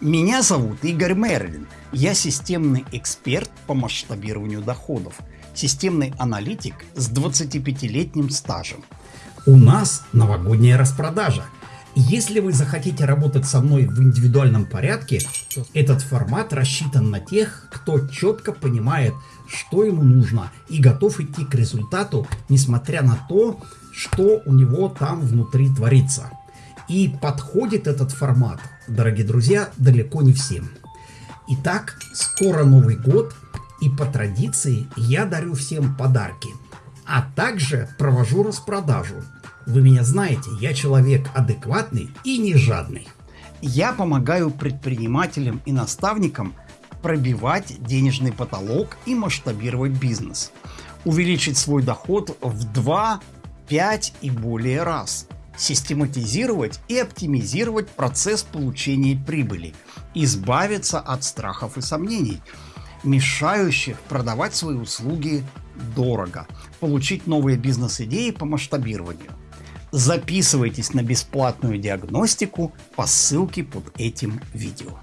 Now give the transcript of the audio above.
Меня зовут Игорь Мерлин. Я системный эксперт по масштабированию доходов, системный аналитик с 25-летним стажем. У нас новогодняя распродажа. Если вы захотите работать со мной в индивидуальном порядке, этот формат рассчитан на тех, кто четко понимает, что ему нужно и готов идти к результату, несмотря на то, что у него там внутри творится. И подходит этот формат, дорогие друзья, далеко не всем. Итак, скоро Новый год, и по традиции я дарю всем подарки, а также провожу распродажу. Вы меня знаете, я человек адекватный и не жадный. Я помогаю предпринимателям и наставникам пробивать денежный потолок и масштабировать бизнес, увеличить свой доход в 2, 5 и более раз – систематизировать и оптимизировать процесс получения прибыли, избавиться от страхов и сомнений, мешающих продавать свои услуги дорого, получить новые бизнес-идеи по масштабированию. Записывайтесь на бесплатную диагностику по ссылке под этим видео.